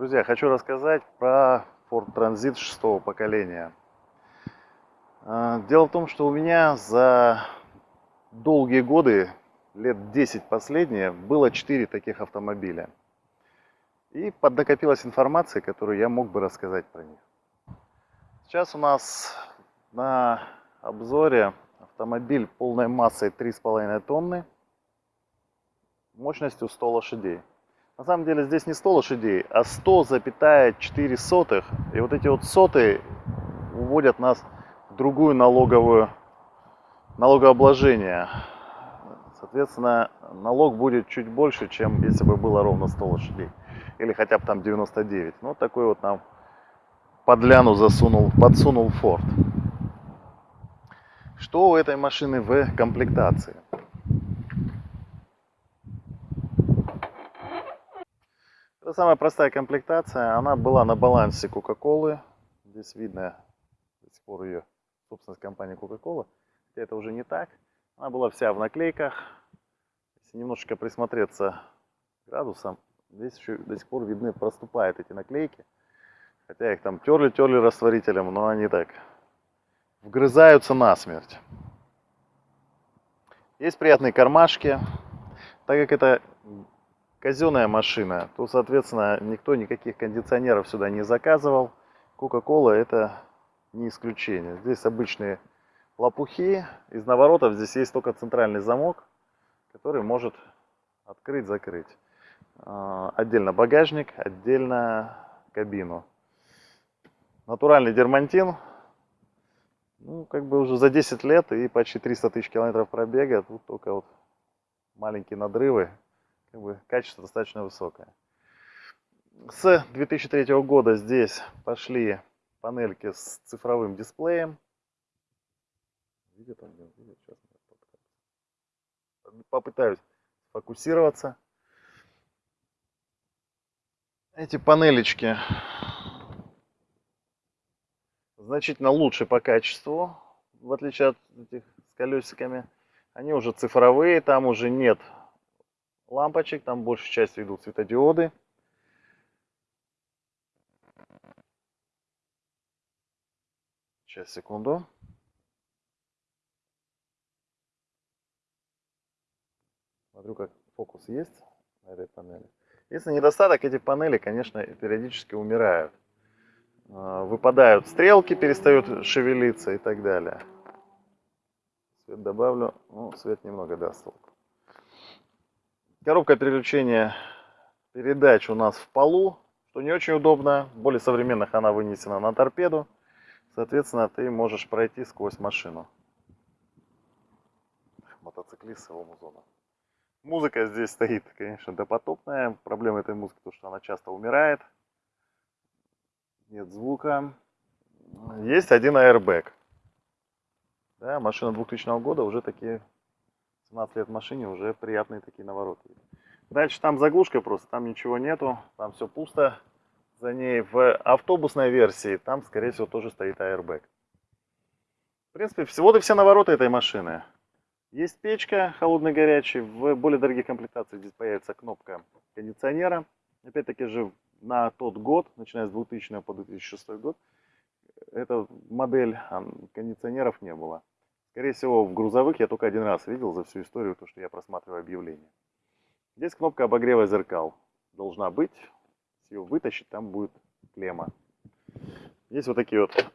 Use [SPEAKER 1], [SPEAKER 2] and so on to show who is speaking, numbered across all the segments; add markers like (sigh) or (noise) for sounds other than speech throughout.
[SPEAKER 1] Друзья, хочу рассказать про Ford Transit шестого поколения. А, дело в том, что у меня за долгие годы, лет 10 последние, было 4 таких автомобиля. И поднакопилась информация, которую я мог бы рассказать про них. Сейчас у нас на обзоре автомобиль полной массой 3,5 тонны, мощностью 100 лошадей. На самом деле здесь не 100 лошадей, а 100,4 сотых. И вот эти вот соты уводят нас в другую налоговую налогообложение. Соответственно, налог будет чуть больше, чем если бы было ровно 100 лошадей. Или хотя бы там 99. Ну, такой вот нам подляну засунул, подсунул Ford. Что у этой машины в комплектации? Это самая простая комплектация. Она была на балансе Coca-Cola. Здесь видно до сих пор ее собственность компании Coca-Cola. Хотя это уже не так. Она была вся в наклейках. Если немножечко присмотреться градусом, здесь еще до сих пор видны, проступают эти наклейки. Хотя их там терли-терли растворителем, но они так вгрызаются насмерть. Есть приятные кармашки. Так как это казенная машина, то, соответственно, никто никаких кондиционеров сюда не заказывал. Coca-Cola это не исключение. Здесь обычные лопухи. Из наворотов здесь есть только центральный замок, который может открыть-закрыть. А, отдельно багажник, отдельно кабину. Натуральный дермантин. Ну, как бы уже за 10 лет и почти 300 тысяч километров пробега. Тут только вот маленькие надрывы как бы качество достаточно высокое. С 2003 года здесь пошли панельки с цифровым дисплеем. Попытаюсь фокусироваться. Эти панелечки значительно лучше по качеству, в отличие от этих с колесиками. Они уже цифровые, там уже нет лампочек, там большей частью идут светодиоды. Сейчас, секунду. Смотрю, как фокус есть на этой панели. Если недостаток, эти панели, конечно, периодически умирают. А, выпадают стрелки, перестают шевелиться и так далее. Свет добавлю. Ну, свет немного даст толку. Коробка переключения передач у нас в полу, что не очень удобно. В более современных она вынесена на торпеду. Соответственно, ты можешь пройти сквозь машину. Мотоциклист его зона. Музыка здесь стоит, конечно, допотопная. Проблема этой музыки, то, что она часто умирает. Нет звука. Есть один аэрбэк. Да, машина 2000 года уже такие 17 лет машине уже приятные такие навороты. Дальше там заглушка просто, там ничего нету, там все пусто. За ней в автобусной версии там, скорее всего, тоже стоит аэрбэк. В принципе, всего-то все навороты этой машины. Есть печка холодно-горячий. В более дорогих комплектациях здесь появится кнопка кондиционера. Опять-таки же на тот год, начиная с 2000 по 2006 год, эта модель кондиционеров не было. Скорее всего, в грузовых я только один раз видел за всю историю, то, что я просматриваю объявление. Здесь кнопка обогрева зеркал должна быть. Если ее вытащить, там будет клемма. Есть вот такие вот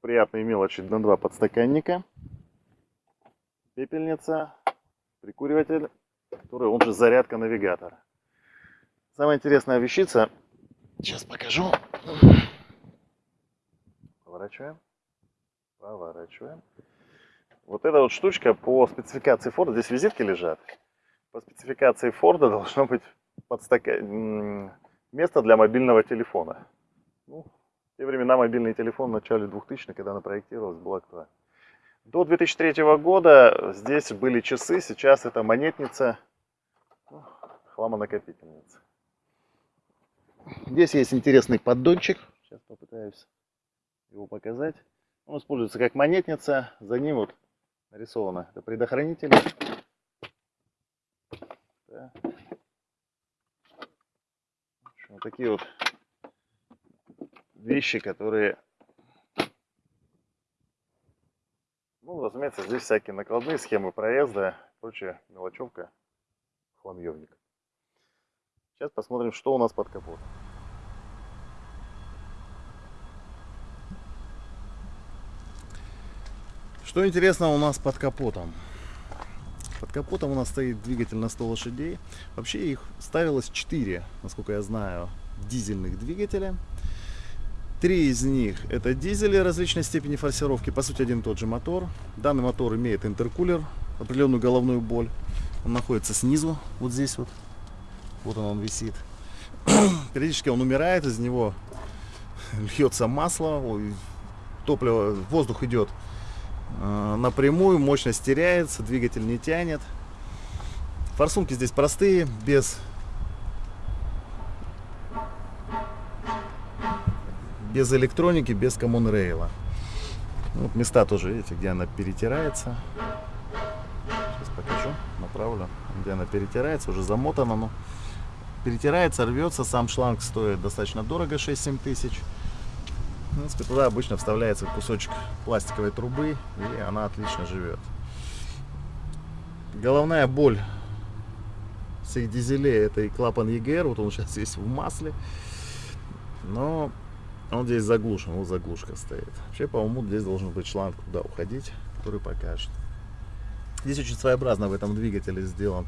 [SPEAKER 1] приятные мелочи на два подстаканника. Пепельница, прикуриватель, который он же зарядка навигатора. Самая интересная вещица, сейчас покажу. Поворачиваем, поворачиваем. Вот эта вот штучка по спецификации Форда, здесь визитки лежат. По спецификации Форда (laughs) должно быть подстака... место для мобильного телефона. Ну, в те времена мобильный телефон в начале 2000-х, когда она проектировалась, был актуален. До 2003 года здесь были часы, сейчас это монетница, ну, хламонакопительница. Здесь есть интересный поддончик, сейчас попытаюсь его показать. Он используется как монетница, за ним вот нарисовано. Это предохранитель. Да. Вот такие вот вещи, которые... Ну, разумеется, здесь всякие накладные схемы проезда, прочая мелочевка, хламьевник. Сейчас посмотрим, что у нас под капотом. Что интересно у нас под капотом? Под капотом у нас стоит двигатель на 100 лошадей. Вообще их ставилось 4, насколько я знаю, дизельных двигателя. Три из них это дизели различной степени форсировки, по сути один и тот же мотор. Данный мотор имеет интеркулер, определенную головную боль. Он находится снизу, вот здесь вот. Вот он, он висит. (clears throat) Периодически он умирает, из него льется масло, топливо, воздух идет напрямую, мощность теряется, двигатель не тянет. Форсунки здесь простые, без без электроники, без common рейла. Вот места тоже, видите, где она перетирается. Сейчас покажу, направлю. Где она перетирается, уже замотана, но перетирается, рвется. Сам шланг стоит достаточно дорого, 6-7 тысяч. В принципе, туда обычно вставляется кусочек пластиковой трубы, и она отлично живет. Головная боль всех дизелей это и клапан EGR, вот он сейчас есть в масле. Но он здесь заглушен, вот заглушка стоит. Вообще, по-моему, здесь должен быть шланг куда уходить, который покажет. Здесь очень своеобразно в этом двигателе сделан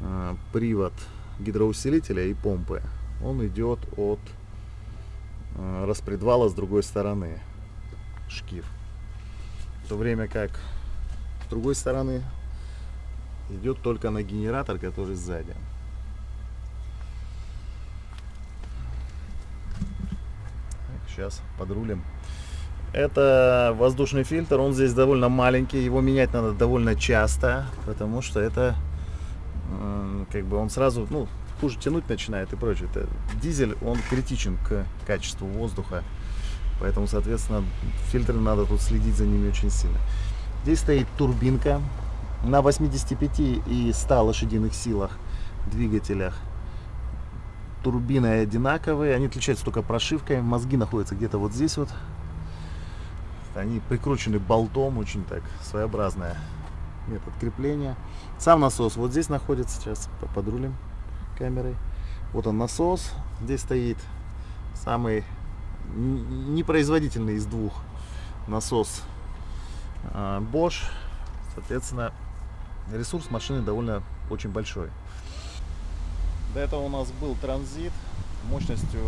[SPEAKER 1] э, привод гидроусилителя и помпы. Он идет от распредвала с другой стороны, шкив. В то время как с другой стороны идет только на генератор, который сзади. Сейчас подрулим. Это воздушный фильтр, он здесь довольно маленький, его менять надо довольно часто, потому что это как бы он сразу, ну, хуже тянуть начинает и прочее. Это дизель, он критичен к качеству воздуха, поэтому, соответственно, фильтры надо тут следить за ними очень сильно. Здесь стоит турбинка на 85 и 100 лошадиных силах двигателях турбины одинаковые, они отличаются только прошивкой. Мозги находятся где-то вот здесь вот. Они прикручены болтом, очень так своеобразная метод крепления. Сам насос вот здесь находится, сейчас подрулим камерой. Вот он насос, здесь стоит самый непроизводительный из двух насос а, Bosch. Соответственно, ресурс машины довольно очень большой. До этого у нас был транзит. Мощностью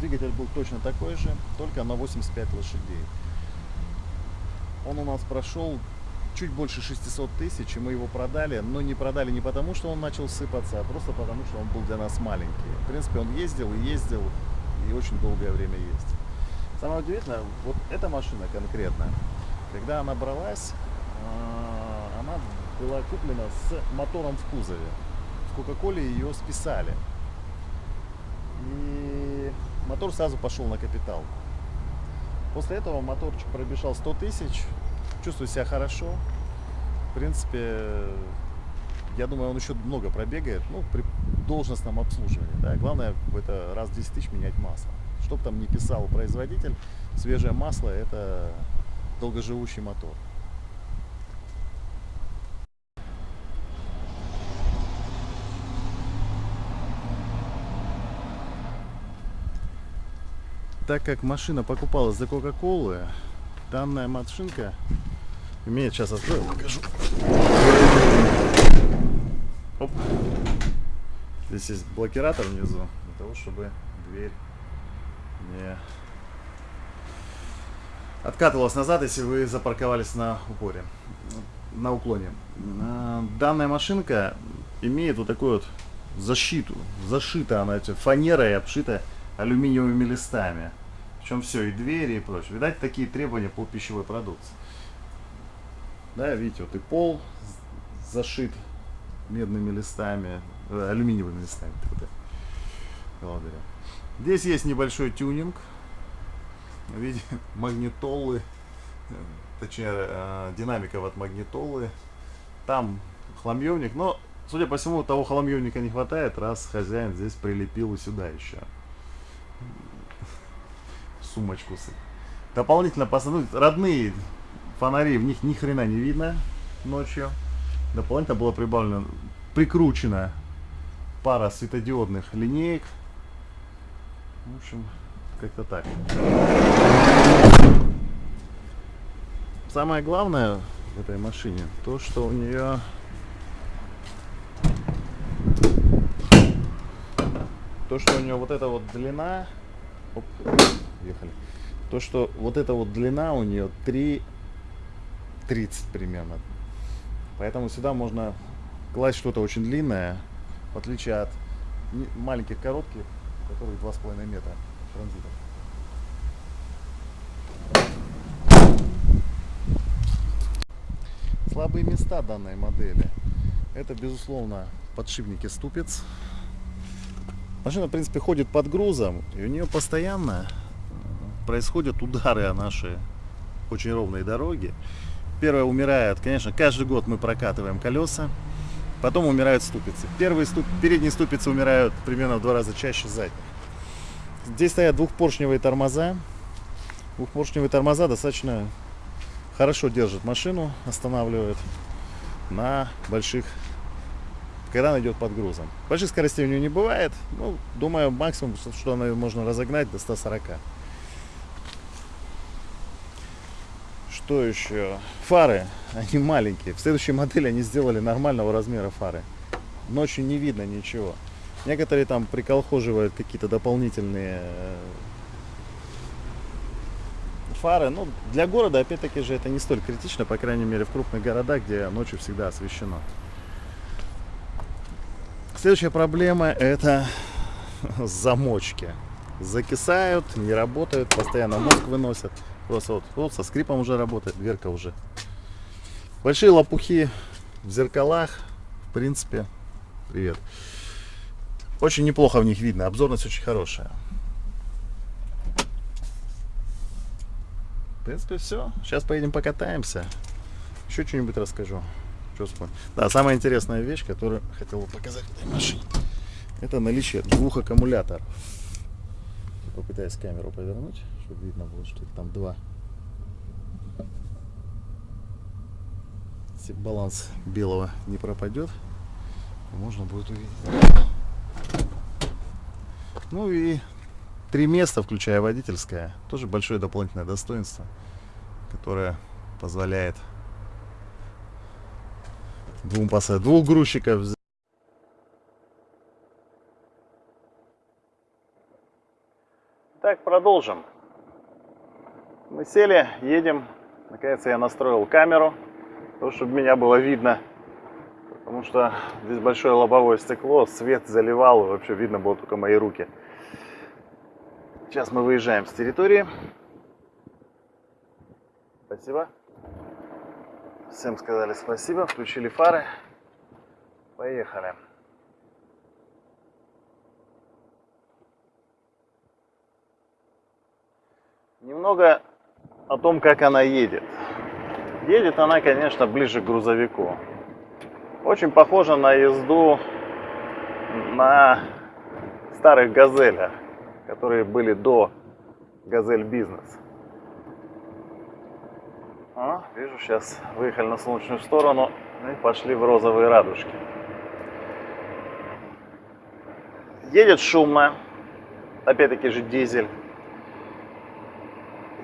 [SPEAKER 1] двигатель был точно такой же, только на 85 лошадей. Он у нас прошел чуть больше 600 тысяч, и мы его продали, но не продали не потому, что он начал сыпаться, а просто потому, что он был для нас маленький. В принципе, он ездил и ездил, и очень долгое время ездил. Самое удивительное, вот эта машина конкретно, когда она бралась, а, она была куплена с мотором в кузове. Кока-Коле ее списали. И мотор сразу пошел на капитал. После этого моторчик пробежал 100 тысяч, чувствую себя хорошо. В принципе, я думаю, он еще много пробегает, ну, при должностном обслуживании. Да. Главное, это раз в 10 тысяч менять масло. Чтоб там не писал производитель, свежее масло – это долгоживущий мотор. так как машина покупалась за Кока-Колы, данная машинка имеет, сейчас открою, покажу. Оп. Здесь есть блокиратор внизу, для того, чтобы дверь не откатывалась назад, если вы запарковались на упоре, на уклоне. А, данная машинка имеет вот такую вот защиту. Зашита она фанерой обшита алюминиевыми листами. Причем все, и двери, и прочее. Видать, такие требования по пищевой продукции. Да, видите, вот и пол зашит медными листами, э, алюминиевыми листами. Благодаря. Здесь есть небольшой тюнинг. Видите, (laughs) магнитолы, точнее, э, динамиков от магнитолы. Там хламьевник, но, судя по всему, того хламьевника не хватает, раз хозяин здесь прилепил и сюда еще. (laughs) сумочку. Дополнительно посадить родные фонари, в них ни хрена не видно ночью. Дополнительно было прибавлено, прикручена пара светодиодных линеек. В общем, как-то так. Самое главное в этой машине, то, что у нее то, что у нее вот эта вот длина, оп, ехали, то, что вот эта вот длина у нее 3 30 примерно. Поэтому сюда можно класть что-то очень длинное, в отличие от маленьких коротких, которые 2,5 метра транзитом. Слабые места данной модели. Это, безусловно, подшипники ступиц. Машина, в принципе, ходит под грузом, и у нее постоянно происходят удары о наши очень ровные дороги. Первое умирает, конечно, каждый год мы прокатываем колеса, потом умирают ступицы. Первые ступ... передние ступицы умирают примерно в два раза чаще задних. Здесь стоят двухпоршневые тормоза. Двухпоршневые тормоза достаточно хорошо держат машину, останавливают на больших, когда она идет под грузом. Больших скоростей у нее не бывает. Ну, думаю, максимум, что- она можно разогнать до 140. Что еще? Фары, (laughs) они маленькие. В следующей модели они сделали нормального размера фары. Ночью не видно ничего. Некоторые там приколхоживают какие-то дополнительные э, фары. Ну, для города, опять-таки же, это не столь критично, по крайней мере, в крупных городах, где ночью всегда освещено. Следующая проблема это (laughs) замочки. Закисают, не работают, постоянно мозг выносят. Просто вот, вот со скрипом уже работает, дверка уже. Большие лопухи в зеркалах, в принципе, привет. Очень неплохо в них видно, обзорность очень хорошая. В принципе, все. Сейчас поедем покатаемся. Еще что-нибудь расскажу. Вспомнил? Да, самая интересная вещь, которую хотел бы показать этой машине, это наличие двух аккумуляторов. Попытаюсь камеру повернуть, чтобы видно было, что там два. Если баланс белого не пропадет, можно будет увидеть. Ну и три места, включая водительское, тоже большое дополнительное достоинство, которое позволяет двум пассажирам, двух грузчиков Так, продолжим. Мы сели, едем. Наконец я настроил камеру, то, чтобы меня было видно. Потому что здесь большое лобовое стекло, свет заливал, вообще видно было только мои руки. Сейчас мы выезжаем с территории. Спасибо. Всем сказали спасибо, включили фары. Поехали. Немного о том, как она едет. Едет она, конечно, ближе к грузовику. Очень похожа на езду на старых газелях, которые были до газель бизнес. А, вижу, сейчас выехали на солнечную сторону и пошли в розовые радужки. Едет шумно, опять-таки же дизель.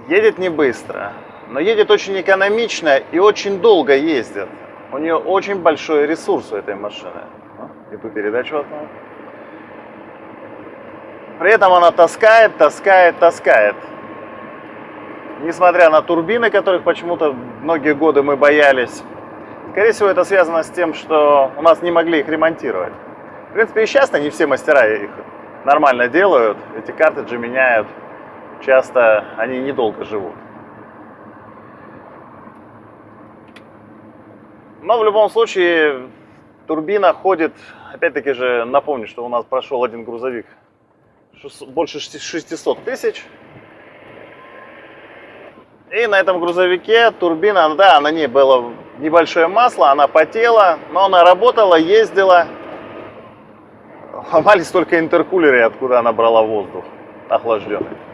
[SPEAKER 1] Едет не быстро, но едет очень экономично и очень долго ездит. У нее очень большой ресурс у этой машины. А, Иду передачу одну. При этом она таскает, таскает, таскает. Несмотря на турбины, которых почему-то многие годы мы боялись. Скорее всего, это связано с тем, что у нас не могли их ремонтировать. В принципе, и сейчас не все мастера их нормально делают. Эти картриджи меняют. Часто они недолго живут. Но в любом случае турбина ходит, опять-таки же напомню, что у нас прошел один грузовик больше шести- 600 тысяч. И на этом грузовике турбина, да, на ней было небольшое масло, она потела, но она работала, ездила. Ломались только интеркулеры, откуда она брала воздух охлажденный.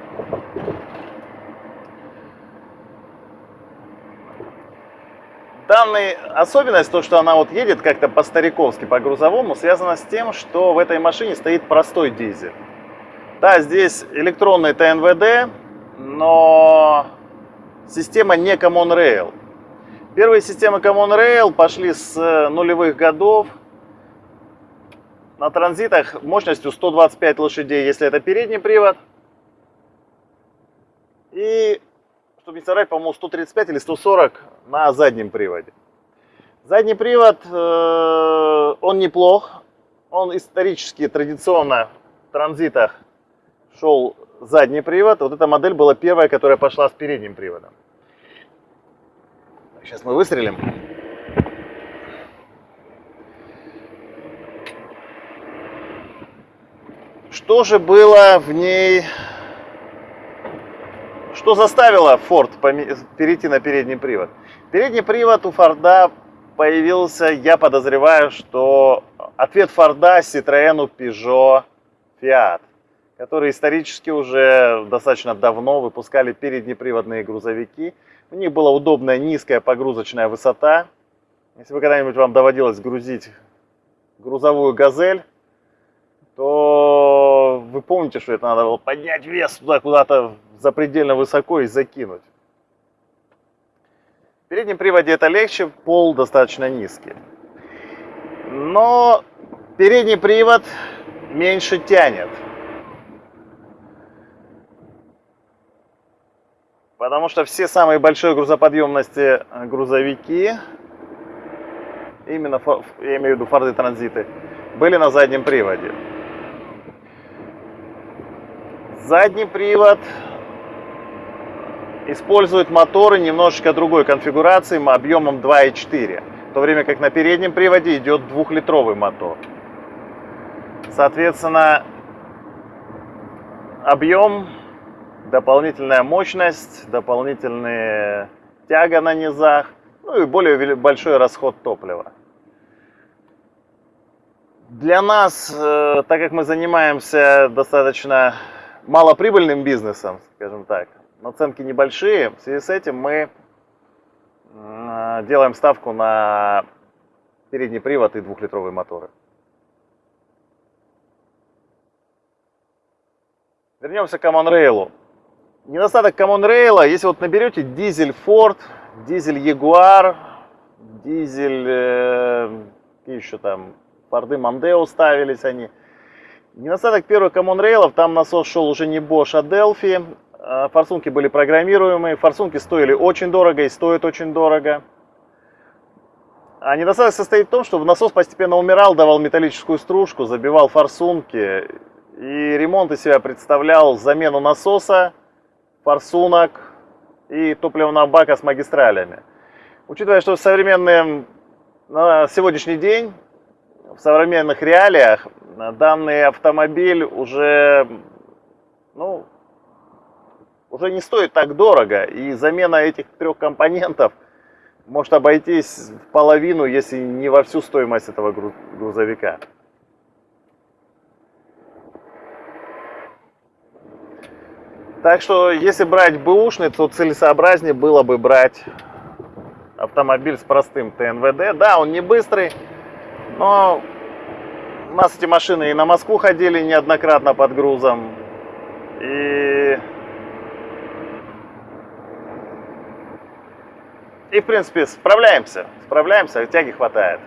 [SPEAKER 1] Данная особенность, то, что она вот едет как-то по-стариковски, по-грузовому, связана с тем, что в этой машине стоит простой дизель. Да, здесь электронный ТНВД, но система не Common Rail. Первые системы Common Rail пошли с э, нулевых годов. На транзитах мощностью 125 лошадей, если это передний привод – и, чтобы не соврать, по-моему, 135 или 140 на заднем приводе. Задний привод, э, он неплох. Он исторически, традиционно в транзитах шел задний привод. Вот эта модель была первая, которая пошла с передним приводом. Сейчас мы выстрелим. Что же было в ней... Что заставило Ford перейти на передний привод? Передний привод у Форда появился, я подозреваю, что ответ Форда Citroёn, Peugeot, Fiat которые исторически уже достаточно давно выпускали переднеприводные грузовики. У них была удобная низкая погрузочная высота. Если вы когда-нибудь вам доводилось грузить грузовую газель, то вы помните, что это надо было поднять вес туда куда-то запредельно высоко и закинуть. В переднем приводе это легче, пол достаточно низкий. Но передний привод меньше тянет. Потому что все самые большие грузоподъемности э, грузовики, именно, я имею в виду Форды Транзиты, были на заднем приводе. Задний привод использует моторы немножечко другой конфигурации, объемом 2,4. В то время как на переднем приводе идет двухлитровый мотор. Соответственно, объем дополнительная мощность, дополнительная тяга на низах, ну и более большой расход топлива. Для нас, э, так как мы занимаемся достаточно малоприбыльным бизнесом, скажем так, наценки небольшие, в связи с этим мы э, делаем ставку на передний привод и двухлитровые моторы. Вернемся к Common Rail. Недостаток Common Rail, если вот наберете дизель Ford, дизель Jaguar, дизель, э, еще там, Форды Mondeo ставились они. Недостаток первых Common Rail, там насос шел уже не Bosch, а Delphi. А форсунки были программируемые, форсунки стоили очень дорого и стоят очень дорого. А недостаток состоит в том, что насос постепенно умирал, давал металлическую стружку, забивал форсунки. И ремонт из себя представлял замену насоса, форсунок и топливного бака с магистралями. Учитывая, что в современном, на сегодняшний день, в современных реалиях, данный автомобиль уже, ну, уже не стоит так дорого, и замена этих трех компонентов может обойтись в половину, если не во всю стоимость этого грузовика. Так что, если брать бэушный, то целесообразнее было бы брать автомобиль с простым ТНВД. Да, он не быстрый, но у нас эти машины и на Москву ходили неоднократно под грузом. И, и в принципе, справляемся. Справляемся, тяги хватает.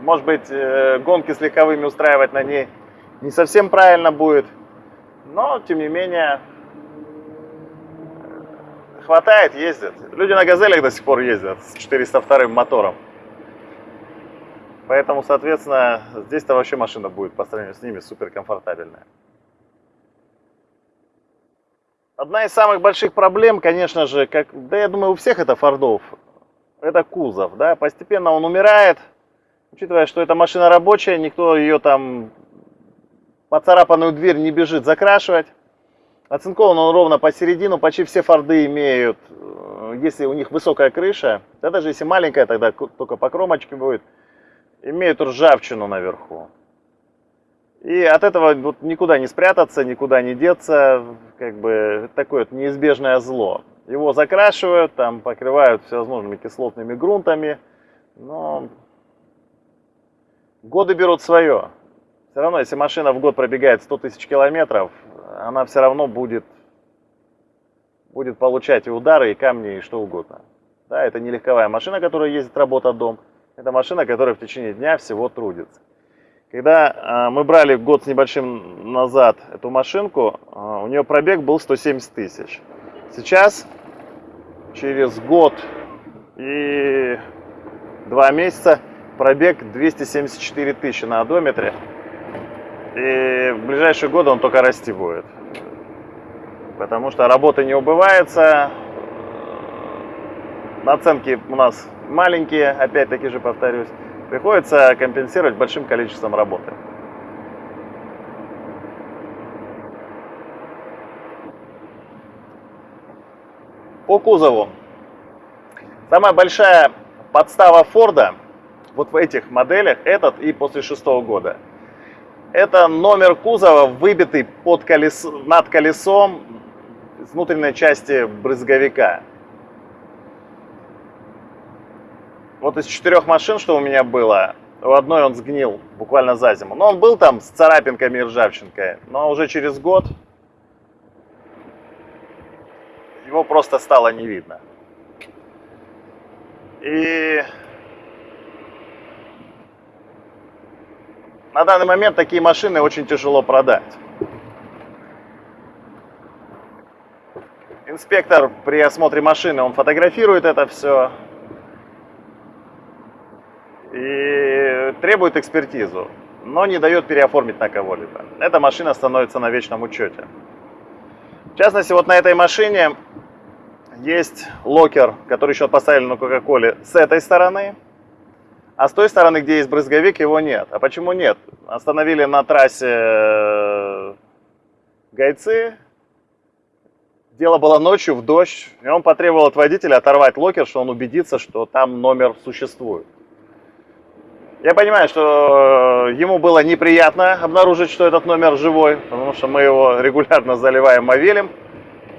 [SPEAKER 1] Может быть, э, гонки с легковыми устраивать на ней не совсем правильно будет. Но, тем не менее, хватает, ездят. Люди на газелях до сих пор ездят с 402 мотором. Поэтому, соответственно, здесь-то вообще машина будет по сравнению с ними супер комфортабельная. Одна из самых больших проблем, конечно же, как, да я думаю, у всех это фордов, это кузов. Да? Постепенно он умирает, учитывая, что эта машина рабочая, никто ее там поцарапанную дверь не бежит закрашивать. Оцинкован он ровно посередину, почти все форды имеют, э, если у них высокая крыша, да даже если маленькая, тогда только по кромочке будет, имеют ржавчину наверху. И от этого вот никуда не спрятаться, никуда не деться, как бы такое вот неизбежное зло. Его закрашивают, там покрывают всевозможными кислотными грунтами, но годы берут свое. Все равно, если машина в год пробегает 100 тысяч километров, она все равно будет, будет получать и удары, и камни, и что угодно. Да, это не легковая машина, которая ездит работа-дом. Это машина, которая в течение дня всего трудится. Когда э, мы брали год с небольшим назад эту машинку, э, у нее пробег был 170 тысяч. Сейчас, через год и два месяца, пробег 274 тысячи на одометре. И в ближайшие годы он только расти будет. Потому что работа не убывается. Наценки у нас маленькие, опять-таки же повторюсь. Приходится компенсировать большим количеством работы. По кузову. Самая большая подстава Форда вот в этих моделях, этот и после шестого года. Это номер кузова, выбитый под колесо, над колесом с внутренней части брызговика. Вот из четырех машин, что у меня было, у одной он сгнил буквально за зиму. Но он был там с царапинками и ржавчинкой. Но уже через год его просто стало не видно. И на данный момент такие машины очень тяжело продать. Инспектор при осмотре машины, он фотографирует это все, и требует экспертизу, но не дает переоформить на кого-либо. Эта машина становится на вечном учете. В частности, вот на этой машине есть локер, который еще поставили на Кока-Коле с этой стороны, а с той стороны, где есть брызговик, его нет. А почему нет? Остановили на трассе э, гайцы, дело было ночью в дождь, и он потребовал от водителя оторвать локер, что он убедится, что там номер существует. Я понимаю, что э, ему было неприятно обнаружить, что этот номер живой, потому что мы его регулярно заливаем мовилем,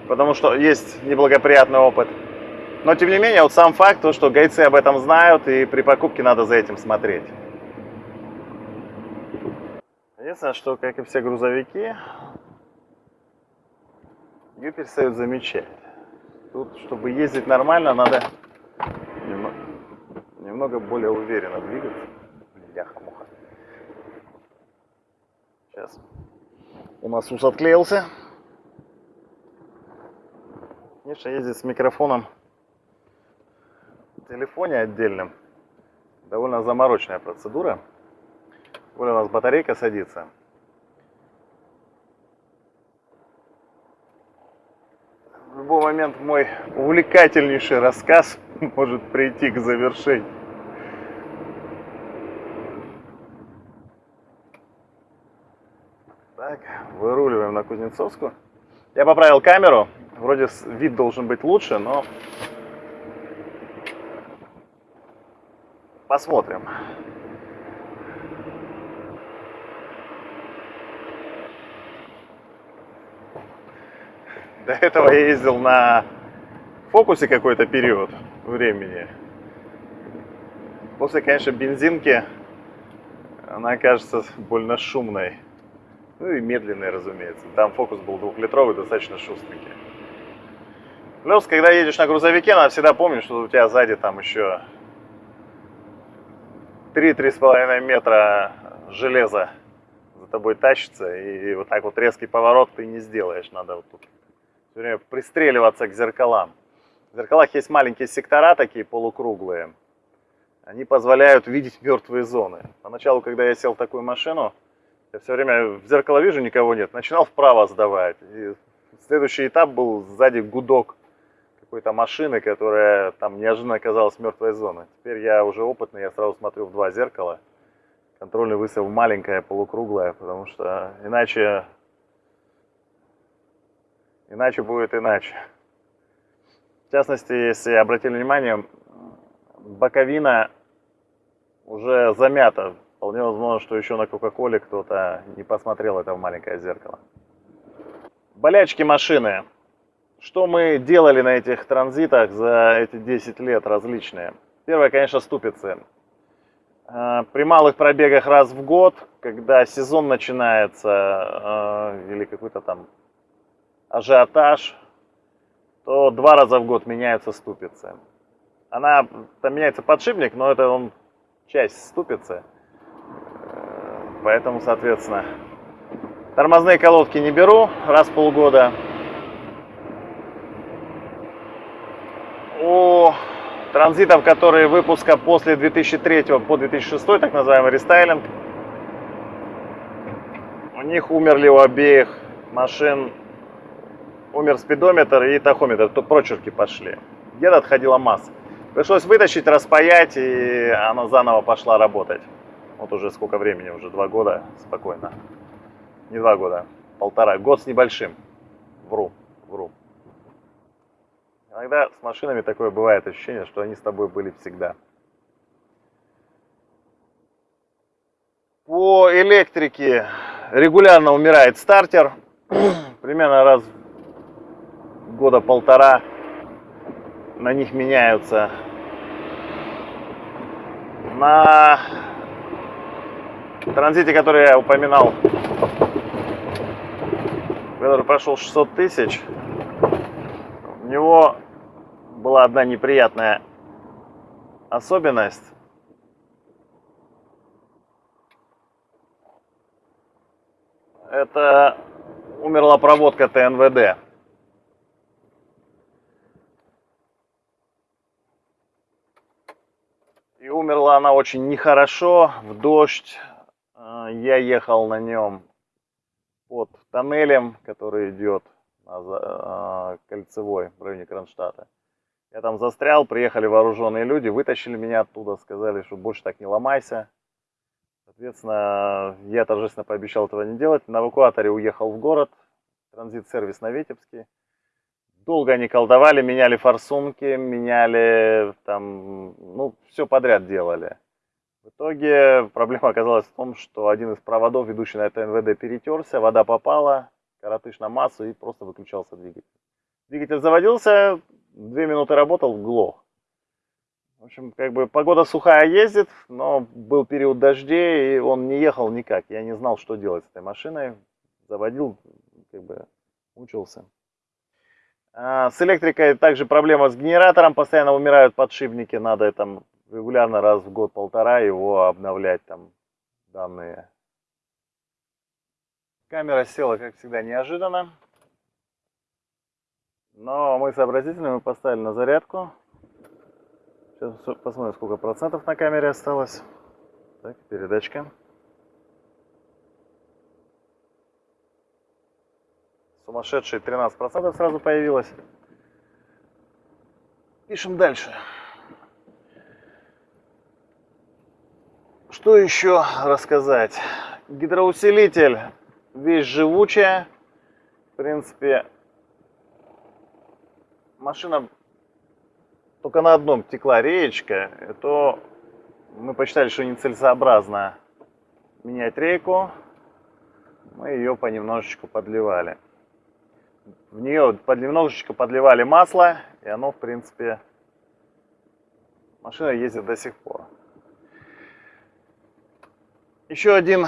[SPEAKER 1] потому что есть неблагоприятный опыт. Но тем не менее, вот сам факт, то, что гайцы об этом знают, и при покупке надо за этим смотреть. Единственное, что, как и все грузовики, ее перестают замечать. Тут, чтобы ездить нормально, надо немного более уверенно двигаться. Бляха-муха. Сейчас. У нас ус отклеился. Конечно, ездить с микрофоном в телефоне отдельным довольно заморочная процедура. Более у нас батарейка садится. В любой момент мой увлекательнейший рассказ (laughs) может прийти к завершению. Так, выруливаем на Кузнецовскую. Я поправил камеру. Вроде вид должен быть лучше, но посмотрим. До этого я ездил на фокусе какой-то период времени. После, конечно, бензинки она кажется больно шумной. Ну и медленный, разумеется. Там фокус был двухлитровый, достаточно шустренький. Плюс, когда едешь на грузовике, надо всегда помнить, что у тебя сзади там еще 3-3,5 метра железа за тобой тащится, и вот так вот резкий поворот ты не сделаешь. Надо вот тут все время пристреливаться к зеркалам. В зеркалах есть маленькие сектора такие полукруглые. Они позволяют видеть мертвые зоны. Поначалу, когда я сел в такую машину, я все время в зеркало вижу, никого нет. Начинал вправо сдавать. И следующий этап был сзади гудок какой-то машины, которая там неожиданно оказалась мертвой зоной. Теперь я уже опытный, я сразу смотрю в два зеркала. Контрольный выстрел маленькая, полукруглая, потому что иначе, иначе будет иначе. В частности, если обратили внимание, боковина уже замята Вполне возможно, что еще на Кока-Коле кто-то не посмотрел это в маленькое зеркало. Болячки машины. Что мы делали на этих транзитах за эти 10 лет различные? Первое, конечно, ступицы. Э, при малых пробегах раз в год, когда сезон начинается э, или какой-то там ажиотаж, то два раза в год меняются ступицы. Она, там меняется подшипник, но это он часть ступицы. Поэтому, соответственно, тормозные колодки не беру раз в полгода. У транзитов, которые выпуска после 2003 по 2006, так называемый рестайлинг, у них умерли у обеих машин, умер спидометр и тахометр, то прочерки пошли. Где-то отходила масса. Пришлось вытащить, распаять, и она заново пошла работать. Вот уже сколько времени, уже два года спокойно. Не два года, полтора, год с небольшим. Вру, вру. Иногда с машинами такое бывает ощущение, что они с тобой были всегда. По электрике регулярно умирает стартер. (clears throat) Примерно раз в года полтора на них меняются. На транзите, который я упоминал, который прошел 600 тысяч, у него была одна неприятная особенность. Это умерла проводка ТНВД. И умерла она очень нехорошо, в дождь. Я ехал на нем под тоннелем, который идет а, кольцевой в районе Кронштадта. Я там застрял, приехали вооруженные люди, вытащили меня оттуда, сказали, что больше так не ломайся. Соответственно, я торжественно пообещал этого не делать. На эвакуаторе уехал в город, транзит-сервис на Витебске. Долго они колдовали, меняли форсунки, меняли там, ну, все подряд делали. В итоге проблема оказалась в том, что один из проводов, ведущий на это НВД, перетерся, вода попала, коротыш на массу и просто выключался двигатель. Двигатель заводился, две минуты работал, глох. В общем, как бы погода сухая ездит, но был период дождей, и он не ехал никак. Я не знал, что делать с этой машиной. Заводил, как бы мучился. А, с электрикой также проблема с генератором. Постоянно умирают подшипники. Надо там регулярно раз в год-полтора его обновлять там данные. Камера села, как всегда, неожиданно. Но мы сообразительны, мы поставили на зарядку. Сейчас посмотрим, сколько процентов на камере осталось. Так, передачка. Сумасшедшие 13% сразу появилось. Пишем дальше. Что еще рассказать? Гидроусилитель вещь живучая. В принципе, машина только на одном текла реечка, то мы посчитали, что нецелесообразно менять рейку. Мы ее понемножечку подливали. В нее понемножечку подливали масло, и оно, в принципе, машина ездит до сих пор. Еще один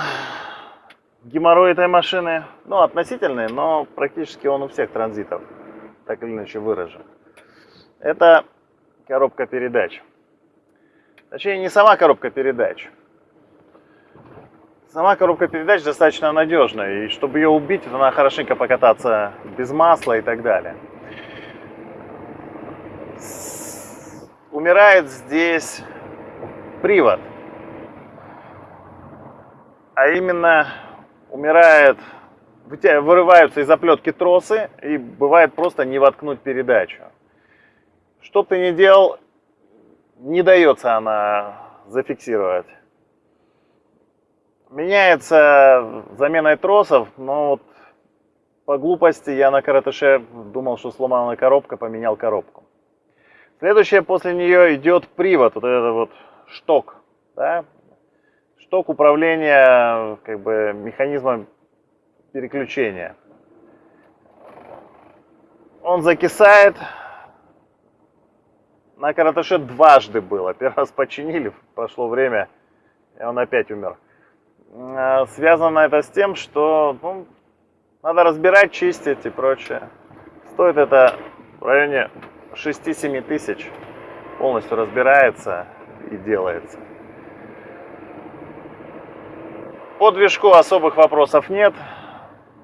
[SPEAKER 1] геморрой этой машины, ну, относительный, но практически он у всех транзитов так или иначе выражен. Это коробка передач. Точнее, не сама коробка передач. Сама коробка передач достаточно надежная, и чтобы ее убить, надо хорошенько покататься без масла и так далее. Умирает здесь привод. А именно умирает вырываются из оплетки тросы, и бывает просто не воткнуть передачу. Что бы ты ни делал, не дается она зафиксировать. Меняется заменой тросов, но вот по глупости я на коротыше думал, что сломана коробка, поменял коробку. Следующее после нее идет привод, вот этот вот шток, да? Шток управления как бы механизмом переключения. он закисает. На караташе дважды было. Первый раз починили, прошло время, и он опять умер. А, связано это с тем, что ну, надо разбирать, чистить и прочее. Стоит это в районе 6-7 тысяч. Полностью разбирается и делается. По движку особых вопросов нет.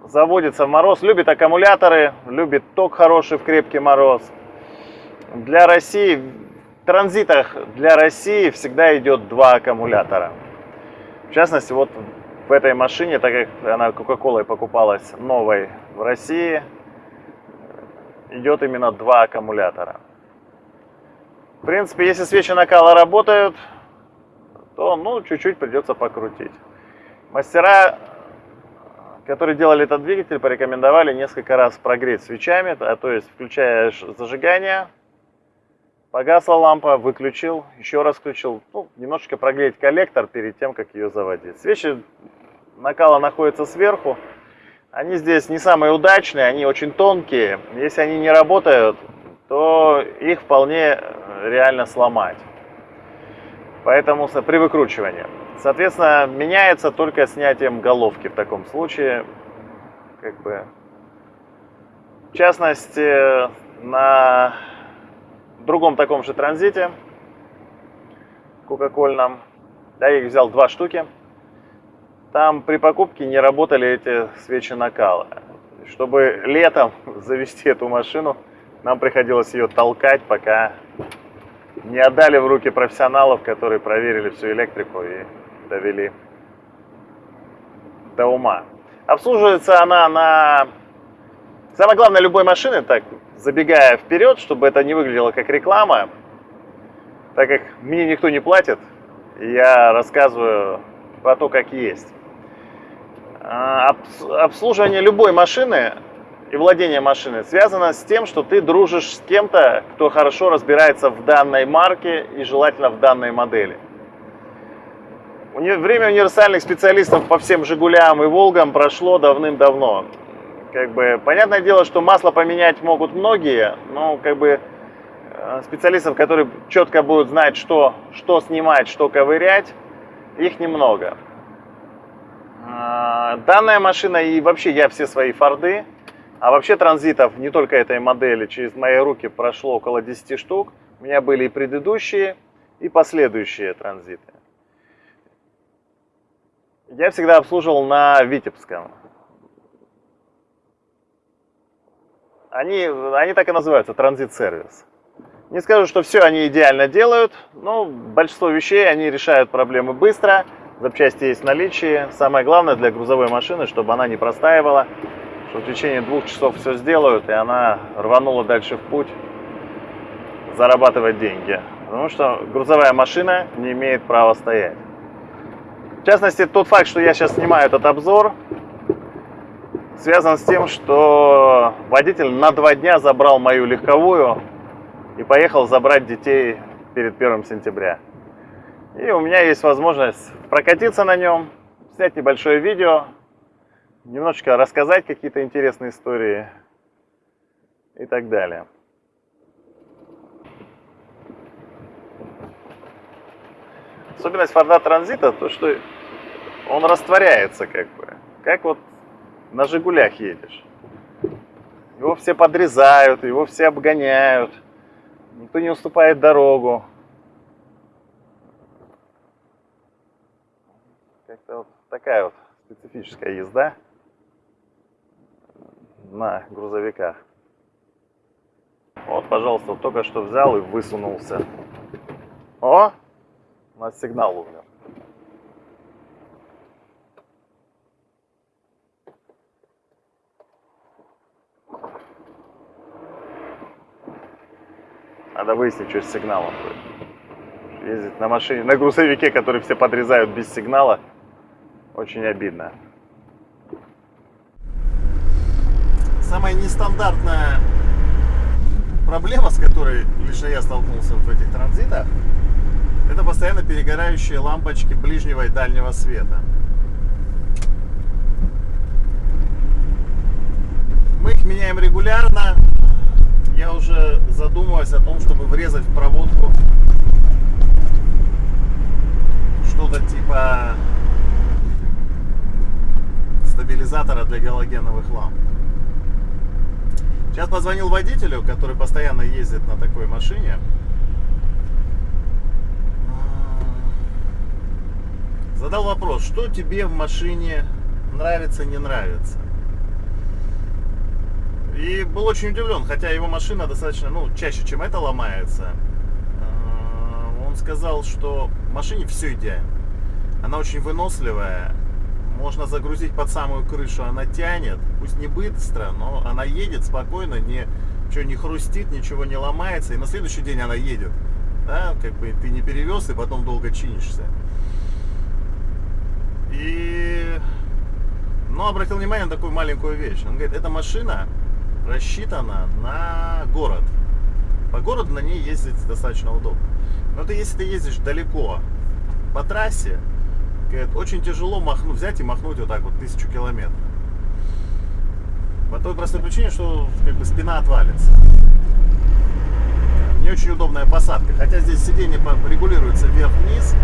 [SPEAKER 1] Заводится в мороз. Любит аккумуляторы, любит ток хороший в крепкий мороз. Для России, в транзитах для России всегда идет два аккумулятора. В частности, вот в этой машине, так как она Coca-Cola покупалась новой в России, идет именно два аккумулятора. В принципе, если свечи накала работают, то ну чуть-чуть придется покрутить. Мастера, которые делали этот двигатель, порекомендовали несколько раз прогреть свечами, а то есть включаешь зажигание, Погасла лампа, выключил, еще раз включил. Ну, немножечко прогреть коллектор перед тем, как ее заводить. Свечи накала находятся сверху. Они здесь не самые удачные, они очень тонкие. Если они не работают, то их вполне реально сломать. Поэтому при выкручивании. Соответственно, меняется только снятием головки в таком случае. Как бы, в частности, на другом таком же транзите, кока-кольном. Я их взял два штуки. Там при покупке не работали эти свечи накала. Чтобы летом (laughs) завести эту машину, нам приходилось ее толкать, пока не отдали в руки профессионалов, которые проверили всю электрику и довели до ума. Обслуживается она на... Самое главное любой машины, так забегая вперед, чтобы это не выглядело как реклама, так как мне никто не платит, я рассказываю про то, как есть. А, обслуживание любой машины и владение машиной связано с тем, что ты дружишь с кем-то, кто хорошо разбирается в данной марке и желательно в данной модели. Время универсальных специалистов по всем «Жигулям» и «Волгам» прошло давным-давно как бы, понятное дело, что масло поменять могут многие, но как бы э, специалистов, которые четко будут знать, что, что снимать, что ковырять, их немного. А, данная машина и вообще я все свои форды, а вообще транзитов не только этой модели, через мои руки прошло около 10 штук. У меня были и предыдущие, и последующие транзиты. Я всегда обслуживал на Витебском. Они, они так и называются, транзит-сервис. Не скажу, что все они идеально делают, но большинство вещей они решают проблемы быстро, запчасти есть в наличии. Самое главное для грузовой машины, чтобы она не простаивала, что в течение двух часов все сделают, и она рванула дальше в путь зарабатывать деньги. Потому что грузовая машина не имеет права стоять. В частности, тот факт, что я сейчас снимаю этот обзор, связан с тем, что водитель на два дня забрал мою легковую и поехал забрать детей перед 1 сентября. И у меня есть возможность прокатиться на нем, снять небольшое видео, немножечко рассказать какие-то интересные истории и так далее. Особенность Форда Транзита, то что он растворяется как бы. Как вот на «Жигулях» едешь. Его все подрезают, его все обгоняют. Никто не уступает дорогу. Как-то вот такая вот специфическая езда на грузовиках. Вот, пожалуйста, только что взял и высунулся. О, у нас сигнал умер. Надо выяснить, что с сигналом будет. Ездить на машине, на грузовике, который все подрезают без сигнала, очень обидно. Самая нестандартная проблема, с которой лично я столкнулся в этих транзитах, это постоянно перегорающие лампочки ближнего и дальнего света. Мы их меняем регулярно, задумалась о том, чтобы врезать в проводку что-то типа стабилизатора для галогеновых ламп. Сейчас позвонил водителю, который постоянно ездит на такой машине. Задал вопрос, что тебе в машине нравится, не нравится. И был очень удивлен, хотя его машина достаточно, ну, чаще, чем это ломается. Он сказал, что в машине все идеально. Она очень выносливая, можно загрузить под самую крышу, она тянет, пусть не быстро, но она едет спокойно, не, ничего не хрустит, ничего не ломается, и на следующий день она едет. Да, как бы ты не перевез и потом долго чинишься. И, но обратил внимание на такую маленькую вещь. Он говорит, эта машина рассчитана на город. По городу на ней ездить достаточно удобно. Но ты, если ты ездишь далеко по трассе, Говорит, очень тяжело махнуть, взять и махнуть вот так вот тысячу километров. По той простой причине, что как бы спина отвалится. Не очень удобная посадка. Хотя здесь сиденье регулируется вверх-вниз.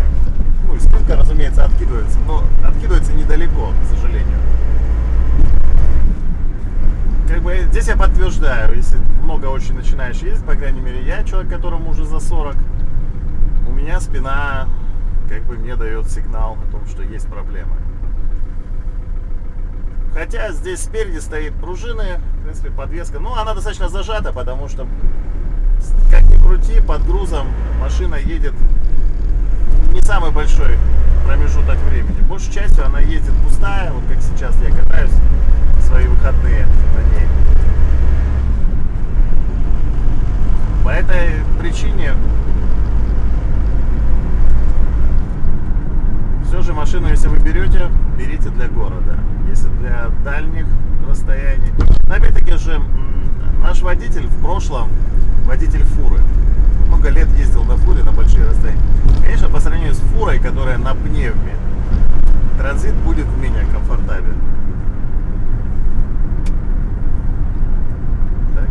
[SPEAKER 1] Ну и спинка, разумеется, откидывается. Но откидывается недалеко, к сожалению. Как бы здесь я подтверждаю, если много очень начинаешь ездить, по крайней мере я, человек, которому уже за 40, у меня спина как бы мне дает сигнал о том, что есть проблемы. Хотя здесь спереди стоит пружины, в принципе, подвеска. Ну, она достаточно зажата, потому что, как ни крути, под грузом машина едет не самый большой промежуток времени. Большей частью она ездит пустая, вот как сейчас я катаюсь в свои выходные на ней. По этой причине Все же машину, если вы берете, берите для города. Если для дальних расстояний. Опять-таки же, наш водитель в прошлом, водитель фуры, много лет ездил на фуре на большие расстояния. Конечно, по сравнению с фурой, которая на пневме, транзит будет менее комфортабелен. Так,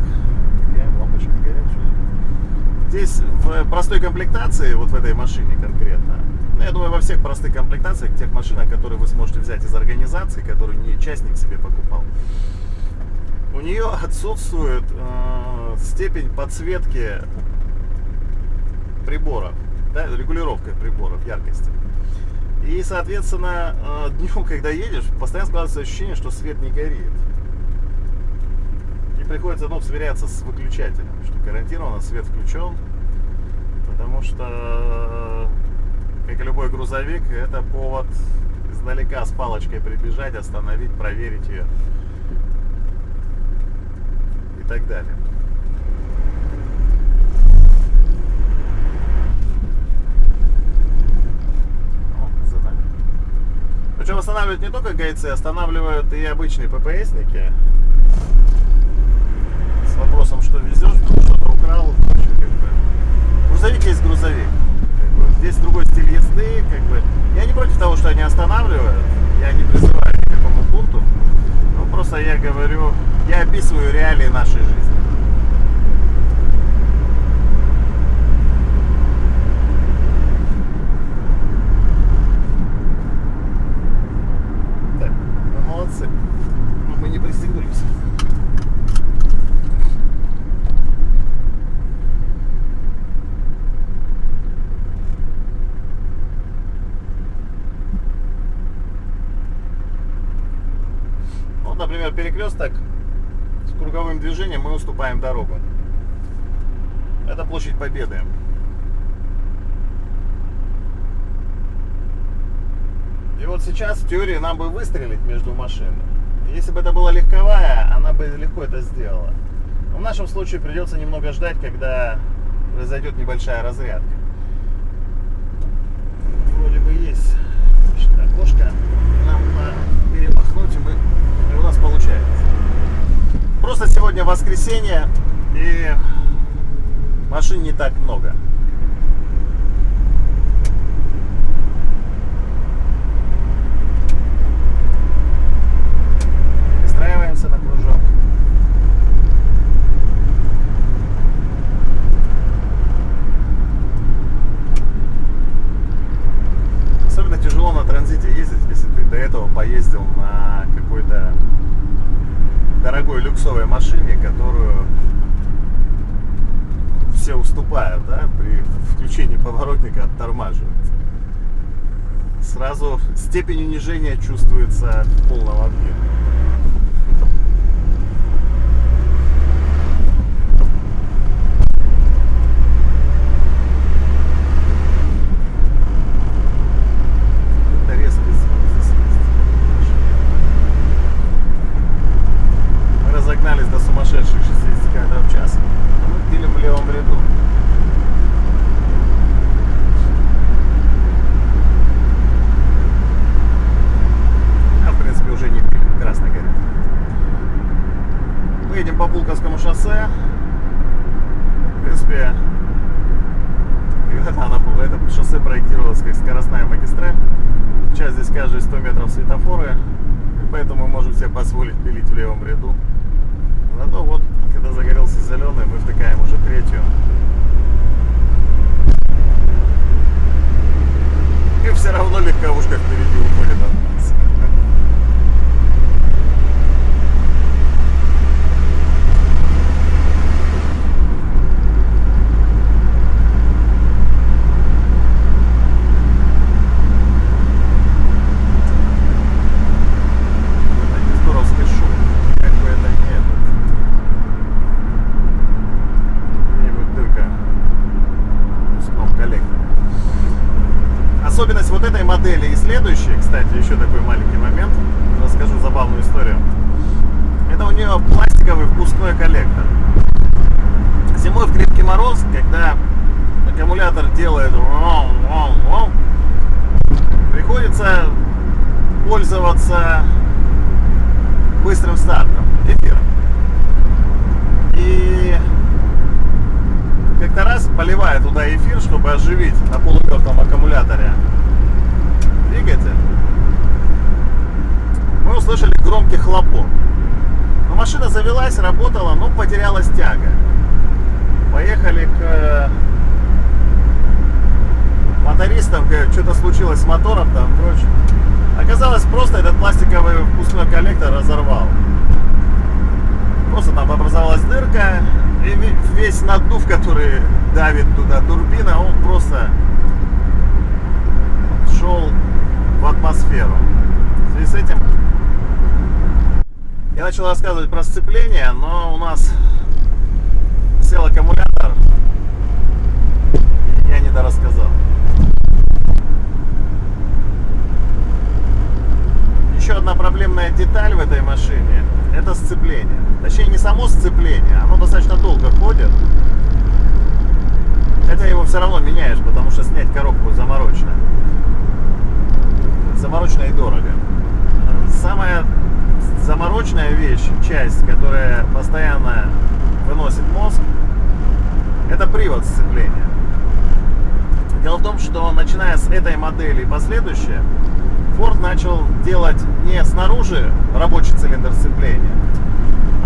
[SPEAKER 1] лампочки горячие. Здесь в простой комплектации, вот в этой машине конкретно, ну, я думаю, во всех простых комплектациях, тех машинах, которые вы сможете взять из организации, которые не частник себе покупал, у нее отсутствует э, степень подсветки приборов, да, регулировка приборов яркости. И, соответственно, э, днем, (laughs) когда едешь, постоянно складывается ощущение, что свет не горит. И приходится ну, сверяться с выключателем, что гарантированно свет включен, потому что как и любой грузовик, это повод издалека с палочкой прибежать, остановить, проверить ее и так далее. Причем останавливают не только гайцы, останавливают и обычные ППСники. С вопросом, что везешь, что-то украл. Как бы. Грузовик есть грузовик. Здесь другой стиль езды, как бы. Я не против того, что они останавливают. Я не призываю ни к какому пункту. Ну, просто я говорю, я описываю реалии нашей жизни. Так, мы молодцы. Но мы не пристегнулись. например, перекресток с круговым движением мы уступаем дорогу. Это площадь Победы. И вот сейчас в теории нам бы выстрелить между машин. Если бы это была легковая, она бы легко это сделала. Но в нашем случае придется немного ждать, когда произойдет небольшая разрядка. Вроде бы есть окошко нам перемахнуть, и мы у нас получается. Просто сегодня воскресенье, и машин не так много. Перестраиваемся на кружок. дорогой люксовой машине, которую все уступают, да, при включении поворотника оттормаживают. Сразу степень унижения чувствуется в полном объеме. Это резкий звук здесь есть. Мы разогнались до сумасшедших 60 км в час. а Мы пили в левом ряду. А, в принципе, уже не пили. Красный горит. Мы едем по Пулковскому шоссе. В принципе, когда-то она, это шоссе проектировалось как скоростная магистраль. Сейчас здесь каждые 100 метров светофоры. И поэтому мы можем себе позволить пилить в левом ряду. Зато вот, когда загорелся зеленый, мы втыкаем уже третью. И легковушка впереди уходит от нас. Это не здоровский шум. Как бы это не этот. Где-нибудь дырка в выпускном коллекторе. Особенность вот этой модели и следующей, кстати, еще такой маленький момент, расскажу забавную историю. Это у нее пластиковый впускной коллектор. Зимой в крепкий мороз, когда аккумулятор делает вом, вом, вом, приходится пользоваться быстрым стартом, эфиром. И как-то раз поливая туда эфир, чтобы оживить на полумертвом аккумуляторе двигатель, мы услышали громкий хлопок. Но машина завелась, работала, но потерялась тяга. Поехали к э, мотористам, говорят, что-то случилось с мотором там, прочее. Оказалось, просто этот пластиковый впускной коллектор разорвал. Просто там образовалась дырка, и ве- весь наддув, который давит туда турбина, он просто шел в атмосферу. В связи с этим я начал рассказывать про сцепление, но у нас сел аккумулятор, и я не дорассказал. Еще одна проблемная деталь в этой машине – это сцепление. Точнее, не само сцепление, оно достаточно долго ходит. Хотя его все равно меняешь, потому что снять коробку заморочно. Заморочно и дорого. Самая заморочная вещь, часть, которая постоянно выносит мозг, это привод сцепления. Дело в том, что начиная с этой модели и последующие, Ford начал делать не снаружи рабочий цилиндр сцепления,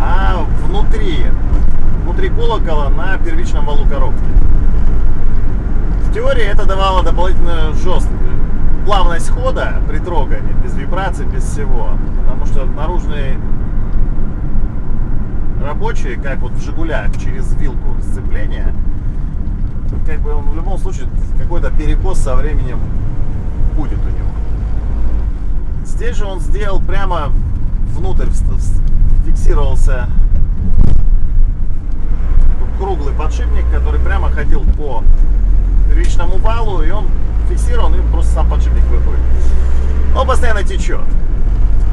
[SPEAKER 1] а внутри, внутри колокола на первичном валу коробки. В теории это давало дополнительную жесткую плавность хода при трогании, без вибраций, без всего. Потому что наружный рабочий, как вот в Жигулях, через вилку сцепления, как бы он в любом случае какой-то перекос со временем будет у него. Здесь же он сделал прямо внутрь, фиксировался круглый подшипник, который прямо ходил по первичному валу, и он фиксирован, и просто сам подшипник выходит. Он постоянно течет.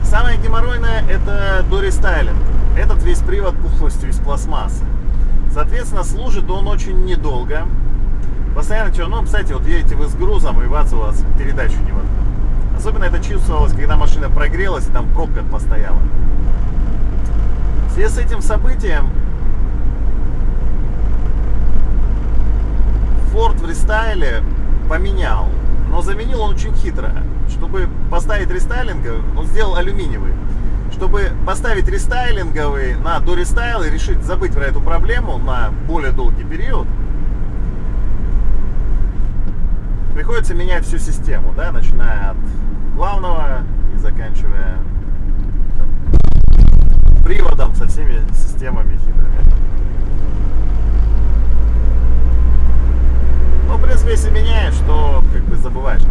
[SPEAKER 1] Самое геморройное это дорестайлинг. Этот весь привод пухлостью из пластмассы. Соответственно, служит он очень недолго. Постоянно течет. Ну, кстати, вот едете вы с грузом, и бац, у вас передачу не вот. Особенно это чувствовалось, когда машина прогрелась, и там пробка постояла. В связи с этим событием Ford в рестайле поменял, но заменил он очень хитро. Чтобы поставить рестайлинговый, он сделал алюминиевый. Чтобы поставить рестайлинговый на дорестайл и решить забыть про эту проблему на более долгий период, приходится менять всю систему, да, начиная от главного и заканчивая там, приводом со всеми системами хитрыми. Ну, в принципе, если меняешь, то как бы забываешь.